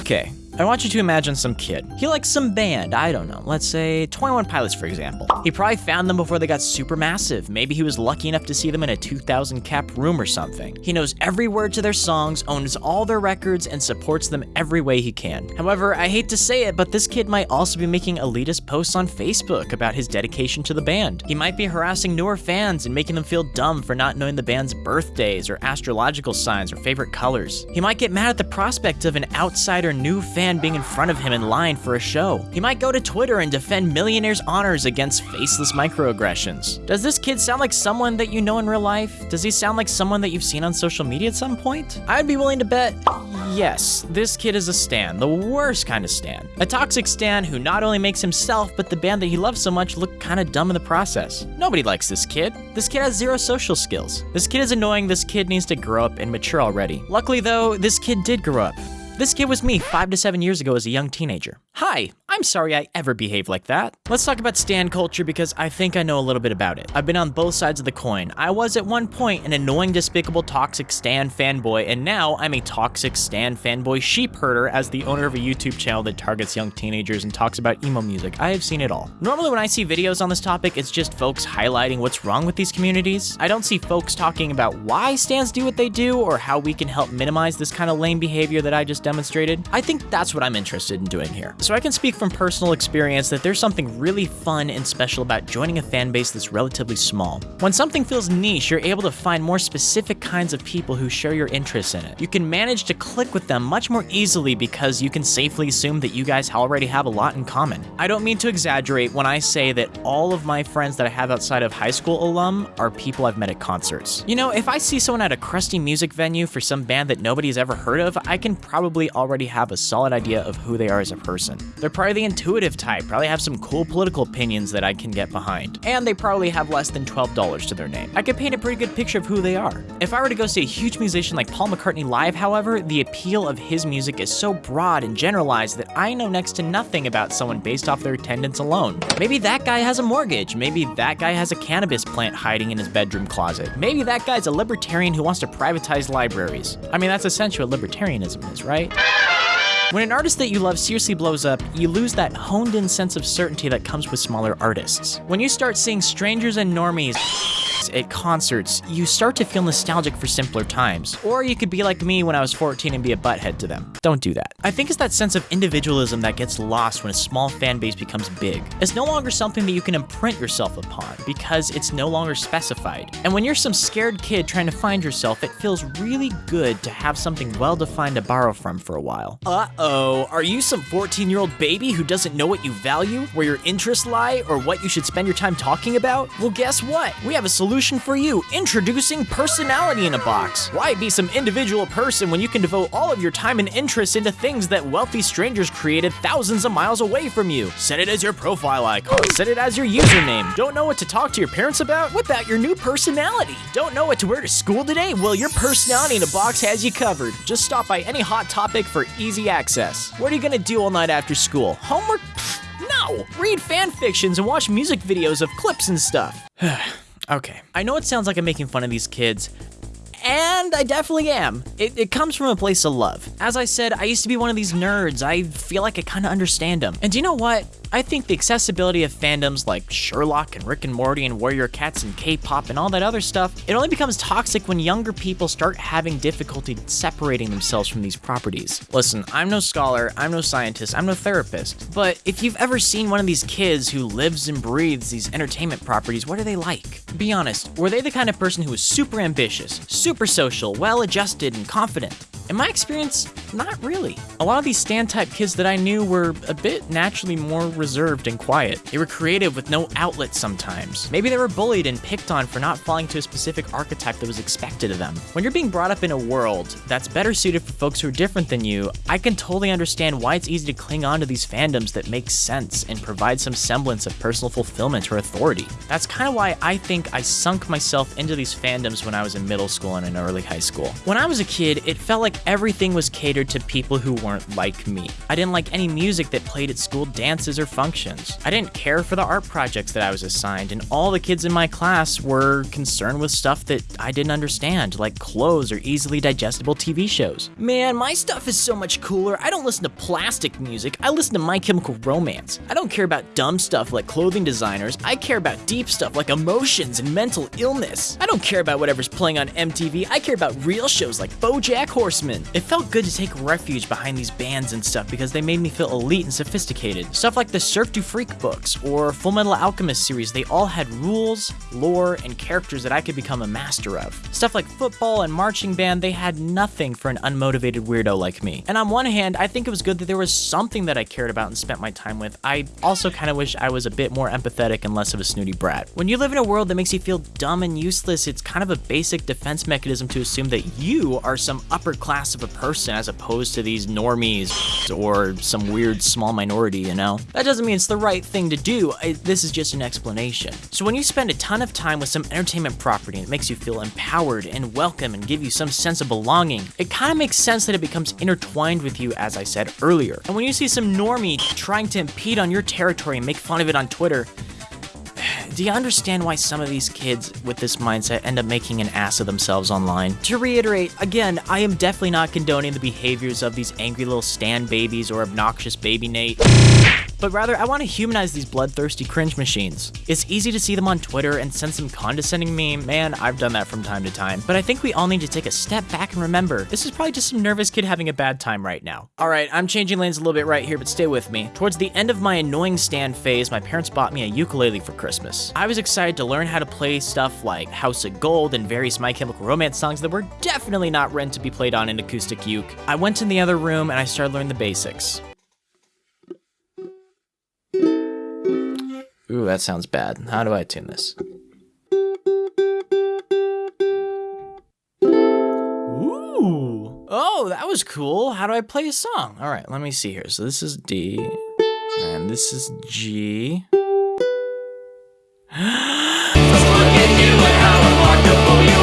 Okay, I want you to imagine some kid. He likes some band, I don't know, let's say 21 Pilots for example. He probably found them before they got super massive. Maybe he was lucky enough to see them in a 2000 cap room or something. He knows every word to their songs, owns all their records, and supports them every way he can. However, I hate to say it, but this kid might also be making elitist posts on Facebook about his dedication to the band. He might be harassing newer fans and making them feel dumb for not knowing the band's birthdays or astrological signs or favorite colors. He might get mad at the prospect of an outsider new fan being in front of him in line for a show. He might go to Twitter and defend millionaires' honors against faceless microaggressions. Does this kid sound like someone that you know in real life? Does he sound like someone that you've seen on social media at some point? I'd be willing to bet yes, this kid is a stan, the worst kind of stan. A toxic stan who not only makes himself but the band that he loves so much look kind of dumb in the process. Nobody likes this kid. This kid has zero social skills. This kid is annoying, this kid needs to grow up and mature already. Luckily though, this kid did grow up. This kid was me five to seven years ago as a young teenager. Hi, I'm sorry I ever behaved like that. Let's talk about stan culture because I think I know a little bit about it. I've been on both sides of the coin. I was at one point an annoying, despicable, toxic stan fanboy, and now I'm a toxic stan fanboy sheep herder as the owner of a YouTube channel that targets young teenagers and talks about emo music. I have seen it all. Normally when I see videos on this topic, it's just folks highlighting what's wrong with these communities. I don't see folks talking about why stans do what they do or how we can help minimize this kind of lame behavior that I just demonstrated. I think that's what I'm interested in doing here. So I can speak from personal experience that there's something really fun and special about joining a fan base that's relatively small. When something feels niche, you're able to find more specific kinds of people who share your interests in it. You can manage to click with them much more easily because you can safely assume that you guys already have a lot in common. I don't mean to exaggerate when I say that all of my friends that I have outside of high school alum are people I've met at concerts. You know, if I see someone at a crusty music venue for some band that nobody's ever heard of, I can probably already have a solid idea of who they are as a person. They're probably the intuitive type, probably have some cool political opinions that I can get behind. And they probably have less than $12 to their name. I could paint a pretty good picture of who they are. If I were to go see a huge musician like Paul McCartney live, however, the appeal of his music is so broad and generalized that I know next to nothing about someone based off their attendance alone. Maybe that guy has a mortgage. Maybe that guy has a cannabis plant hiding in his bedroom closet. Maybe that guy's a libertarian who wants to privatize libraries. I mean, that's essentially what libertarianism is, right? When an artist that you love seriously blows up, you lose that honed in sense of certainty that comes with smaller artists. When you start seeing strangers and normies at concerts, you start to feel nostalgic for simpler times. Or you could be like me when I was 14 and be a butthead to them. Don't do that. I think it's that sense of individualism that gets lost when a small fan base becomes big. It's no longer something that you can imprint yourself upon because it's no longer specified. And when you're some scared kid trying to find yourself, it feels really good to have something well defined to borrow from for a while. Uh oh, are you some 14 year old baby who doesn't know what you value, where your interests lie, or what you should spend your time talking about? Well, guess what? We have a solution for you. Introducing Personality in a Box. Why be some individual person when you can devote all of your time and interests into things that wealthy strangers created thousands of miles away from you? Set it as your profile icon. Set it as your username. Don't know what to talk to your parents about? Whip out your new personality. Don't know what to wear to school today? Well, your Personality in a Box has you covered. Just stop by any hot topic for easy access. What are you gonna do all night after school? Homework? Pfft, No! Read fan fictions and watch music videos of clips and stuff. Okay. I know it sounds like I'm making fun of these kids, and I definitely am. It, it, comes from a place of love. As I said, I used to be one of these nerds. I feel like I kind of understand them. And do you know what? I think the accessibility of fandoms like Sherlock and Rick and Morty and Warrior Cats and K-pop and all that other stuff, it only becomes toxic when younger people start having difficulty separating themselves from these properties. Listen, I'm no scholar, I'm no scientist, I'm no therapist, but if you've ever seen one of these kids who lives and breathes these entertainment properties, what are they like? Be honest, were they the kind of person who was super ambitious, super social, well-adjusted, and confident? In my experience, not really. A lot of these stan type kids that I knew were a bit naturally more reserved and quiet. They were creative with no outlet sometimes. Maybe they were bullied and picked on for not falling to a specific archetype that was expected of them. When you're being brought up in a world that's better suited for folks who are different than you, I can totally understand why it's easy to cling on to these fandoms that make sense and provide some semblance of personal fulfillment or authority. That's kind of why I think I sunk myself into these fandoms when I was in middle school and in early high school. When I was a kid, it felt like everything was catered to people who weren't like me. I didn't like any music that played at school dances or functions. I didn't care for the art projects that I was assigned, and all the kids in my class were concerned with stuff that I didn't understand, like clothes or easily digestible TV shows. Man, my stuff is so much cooler. I don't listen to plastic music, I listen to My Chemical Romance. I don't care about dumb stuff like clothing designers, I care about deep stuff like emotions and mental illness. I don't care about whatever's playing on MTV, I care about real shows like BoJack Horseman. It felt good to take refuge behind these bands and stuff because they made me feel elite and sophisticated. Stuff like the Cirque Du Freak books or Full Metal Alchemist series, they all had rules, lore, and characters that I could become a master of. Stuff like football and marching band, they had nothing for an unmotivated weirdo like me. And on one hand, I think it was good that there was something that I cared about and spent my time with. I also kind of wish I was a bit more empathetic and less of a snooty brat. When you live in a world that makes you feel dumb and useless, it's kind of a basic defense mechanism to assume that you are some upper class of a person as opposed to these normies or some weird small minority, you know? That doesn't mean it's the right thing to do, this is just an explanation. So when you spend a ton of time with some entertainment property it makes you feel empowered and welcome and give you some sense of belonging, it kind of makes sense that it becomes intertwined with you as I said earlier. And when you see some normie trying to impede on your territory and make fun of it on Twitter, do you understand why some of these kids with this mindset end up making an ass of themselves online? To reiterate, again, I am definitely not condoning the behaviors of these angry little stan babies or obnoxious baby Nate but rather I want to humanize these bloodthirsty cringe machines. It's easy to see them on Twitter and send some condescending meme, man, I've done that from time to time, but I think we all need to take a step back and remember, this is probably just some nervous kid having a bad time right now. Alright, I'm changing lanes a little bit right here, but stay with me. Towards the end of my annoying stan phase, my parents bought me a ukulele for Christmas. I was excited to learn how to play stuff like House of Gold and various My Chemical Romance songs that were definitely not meant to be played on an acoustic uke. I went in the other room and I started learning the basics. Ooh, that sounds bad. How do I tune this? Ooh. Oh, that was cool. How do I play a song? All right, let me see here. So this is D, and this is G.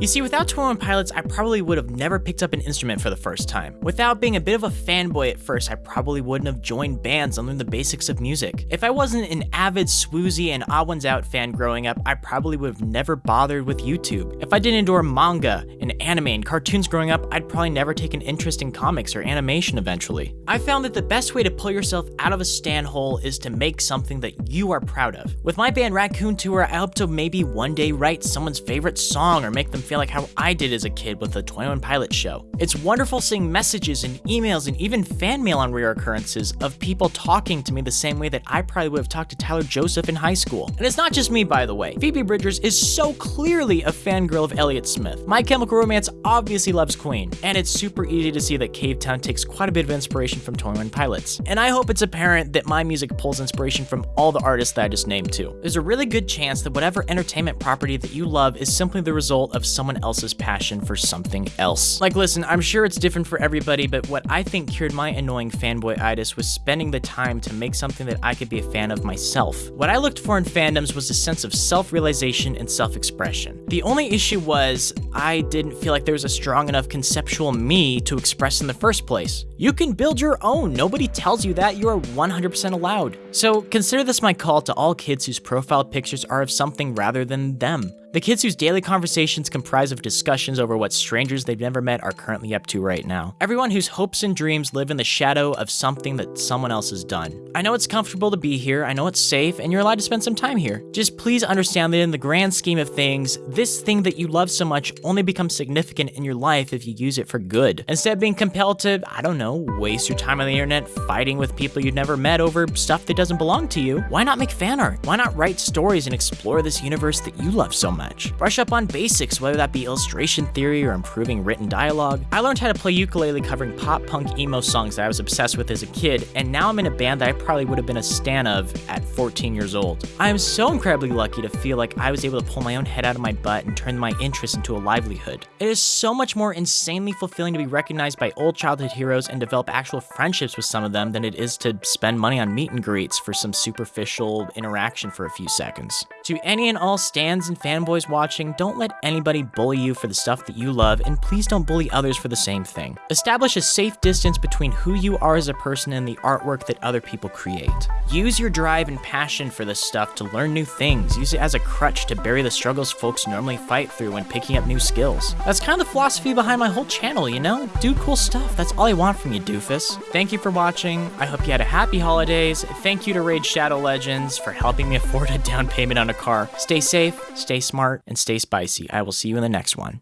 You see, without 21 Pilots, I probably would have never picked up an instrument for the first time. Without being a bit of a fanboy at first, I probably wouldn't have joined bands and learned the basics of music. If I wasn't an avid Swoozie and Odd Ones Out fan growing up, I probably would have never bothered with YouTube. If I didn't adore manga and anime and cartoons growing up, I'd probably never take an interest in comics or animation eventually. I found that the best way to pull yourself out of a stan hole is to make something that you are proud of. With my band Raccoon Tour, I hope to maybe one day write someone's favorite song or make them feel like how I did as a kid with the 21 Pilot show. It's wonderful seeing messages and emails and even fan mail on rare occurrences of people talking to me the same way that I probably would have talked to Tyler Joseph in high school. And it's not just me, by the way. Phoebe Bridgers is so clearly a fangirl of Elliott Smith. My Chemical Romance obviously loves Queen, and it's super easy to see that Cavetown takes quite a bit of inspiration from 21 Pilots. And I hope it's apparent that my music pulls inspiration from all the artists that I just named too. There's a really good chance that whatever entertainment property that you love is simply the result of someone else's passion for something else. Like listen, I'm sure it's different for everybody, but what I think cured my annoying fanboyitis was spending the time to make something that I could be a fan of myself. What I looked for in fandoms was a sense of self-realization and self-expression. The only issue was I didn't feel like there was a strong enough conceptual me to express in the first place. You can build your own, nobody tells you that, you are 100% allowed. So consider this my call to all kids whose profile pictures are of something rather than them. The kids whose daily conversations comprise of discussions over what strangers they've never met are currently up to right now. Everyone whose hopes and dreams live in the shadow of something that someone else has done. I know it's comfortable to be here, I know it's safe, and you're allowed to spend some time here. Just please understand that in the grand scheme of things, this thing that you love so much only becomes significant in your life if you use it for good. Instead of being compelled to, I don't know, waste your time on the internet fighting with people you've never met over stuff that doesn't belong to you, why not make fan art? Why not write stories and explore this universe that you love so much? Much. Brush up on basics, whether that be illustration theory or improving written dialogue. I learned how to play ukulele covering pop punk emo songs that I was obsessed with as a kid, and now I'm in a band that I probably would have been a stan of at 14 years old. I am so incredibly lucky to feel like I was able to pull my own head out of my butt and turn my interest into a livelihood. It is so much more insanely fulfilling to be recognized by old childhood heroes and develop actual friendships with some of them than it is to spend money on meet and greets for some superficial interaction for a few seconds. To any and all stans and fanboys fanboys watching, don't let anybody bully you for the stuff that you love, and please don't bully others for the same thing. Establish a safe distance between who you are as a person and the artwork that other people create. Use your drive and passion for this stuff to learn new things. Use it as a crutch to bury the struggles folks normally fight through when picking up new skills. That's kind of the philosophy behind my whole channel, you know? Do cool stuff. That's all I want from you, doofus. Thank you for watching. I hope you had a happy holidays. Thank you to Raid Shadow Legends for helping me afford a down payment on a car. Stay safe, stay smart, and stay spicy. I will see you in the next one.